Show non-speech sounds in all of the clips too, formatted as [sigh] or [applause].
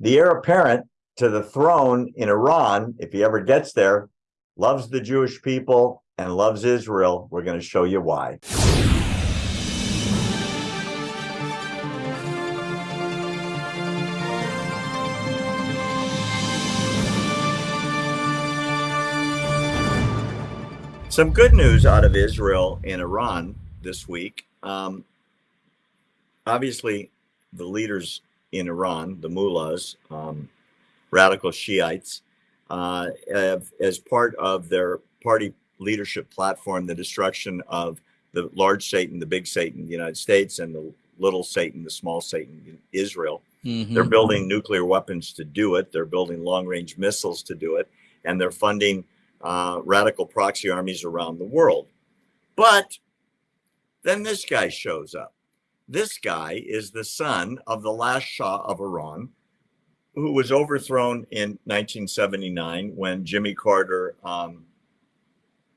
the heir apparent to the throne in Iran, if he ever gets there, loves the Jewish people and loves Israel. We're going to show you why. Some good news out of Israel and Iran this week. Um, obviously, the leaders in Iran, the mullahs, um, radical Shiites, uh, have, as part of their party leadership platform, the destruction of the large Satan, the big Satan, the United States, and the little Satan, the small Satan, Israel. Mm-hmm. They're building nuclear weapons to do it. They're building long range missiles to do it. And they're funding uh, radical proxy armies around the world. But then this guy shows up. This guy is the son of the last Shah of Iran, who was overthrown in 1979 when Jimmy Carter um,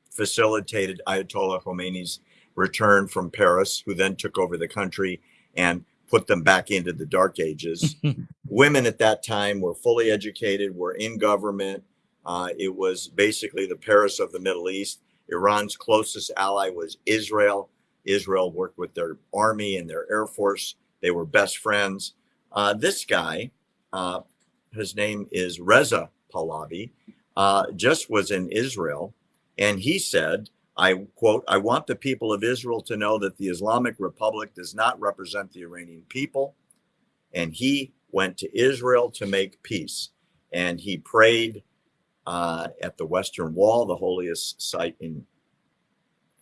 facilitated Ayatollah Khomeini's return from Paris, who then took over the country and put them back into the dark ages. [laughs] Women at that time were fully educated, were in government, uh, it was basically the Paris of the Middle East. Iran's closest ally was Israel. Israel worked with their army and their air force. They were best friends. Uh, this guy, uh, his name is Reza Pahlavi, uh, just was in Israel. And he said, I quote, I want the people of Israel to know that the Islamic Republic does not represent the Iranian people. And he went to Israel to make peace. And he prayed uh, at the Western Wall, the holiest site in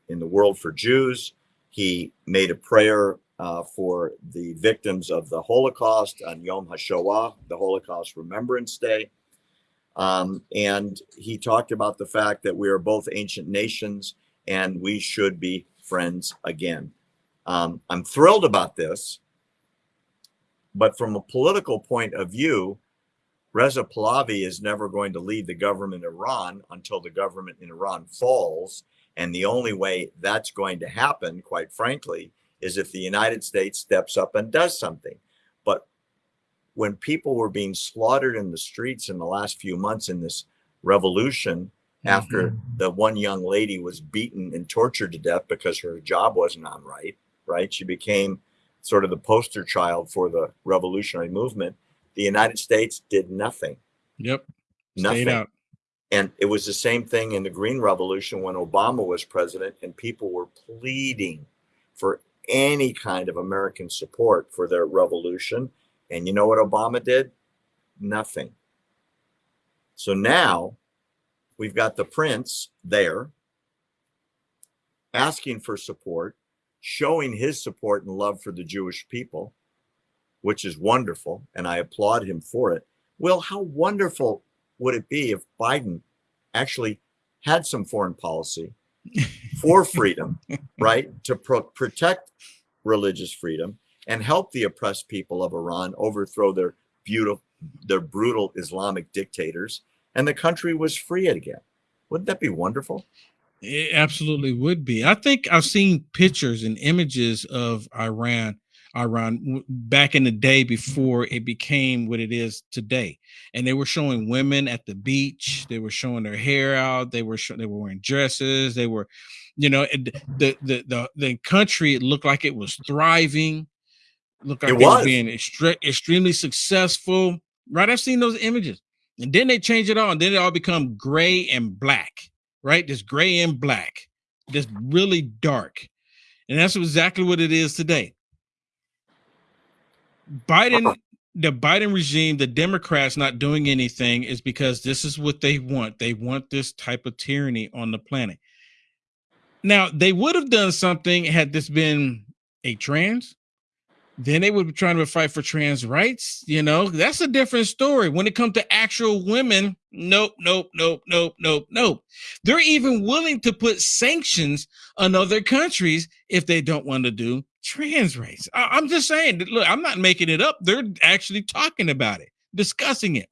in the world for Jews. He made a prayer uh, for the victims of the Holocaust on Yom HaShoah, the Holocaust Remembrance Day. Um, and he talked about the fact that we are both ancient nations and we should be friends again. Um, I'm thrilled about this, but from a political point of view, Reza Pahlavi is never going to lead the government in Iran until the government in Iran falls. And the only way that's going to happen, quite frankly, is if the United States steps up and does something. But when people were being slaughtered in the streets in the last few months in this revolution, after mm-hmm. the one young lady was beaten and tortured to death because hijab wasn't on right, right? She became sort of the poster child for the revolutionary movement the United States did nothing. Yep. Nothing. And it was the same thing in the Green Revolution when Obama was president and people were pleading for any kind of American support for their revolution. And you know what Obama did? Nothing. So now we've got the prince there asking for support, showing his support and love for the Jewish people which is wonderful, and I applaud him for it. Well, how wonderful would it be if Biden actually had some foreign policy [laughs] for freedom, right? To pro- protect religious freedom and help the oppressed people of Iran overthrow their beautiful, their brutal Islamic dictators, and the country was free again. Wouldn't that be wonderful? It absolutely would be. I think I've seen pictures and images of Iran Iran back in the day mm-hmm. before it became what it is today. And they were showing women at the beach. They were showing their hair out. They were they were wearing dresses. They were, you know, the the the the country looked like it was thriving. Looked like it, it was. was being extre- extremely successful. Right, I've seen those images, and then they change it all, and then it all become gray and black. Right, this gray and black, this really dark, and that's exactly what it is today Biden, uh-huh. the Biden regime, the Democrats not doing anything is because this is what they want. They want this type of tyranny on the planet. Now, they would have done something had this been a trans, then they would be trying to fight for trans rights. You know, that's a different story. When it comes to actual women, nope, nope, nope, nope, nope, nope. They're even willing to put sanctions on other countries if they don't want to do trans rights. I- I'm just saying, look, I'm not making it up. They're actually talking about it, discussing it.